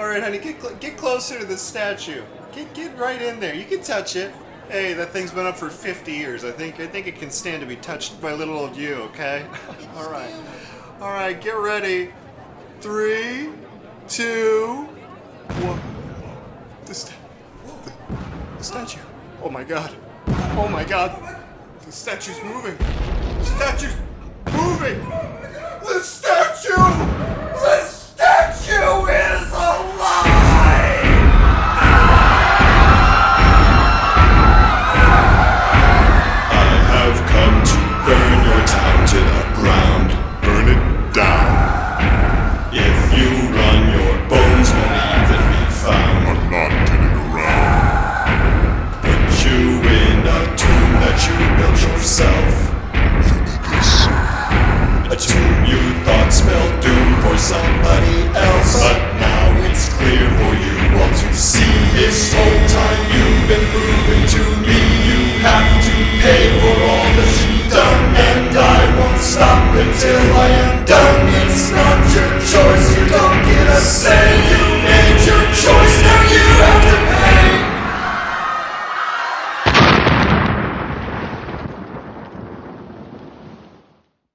All right, honey, get cl- get closer to the statue. Get get right in there. You can touch it. Hey, that thing's been up for 50 years. I think I think it can stand to be touched by little old you. Okay. All right. All right. Get ready. Three, two, one. The, sta- the, the statue. Oh my god. Oh my god. The statue's moving. The statue's moving. you build yourself. A tomb you thought spelled doom for somebody else. But now it's clear for you all to see this whole time.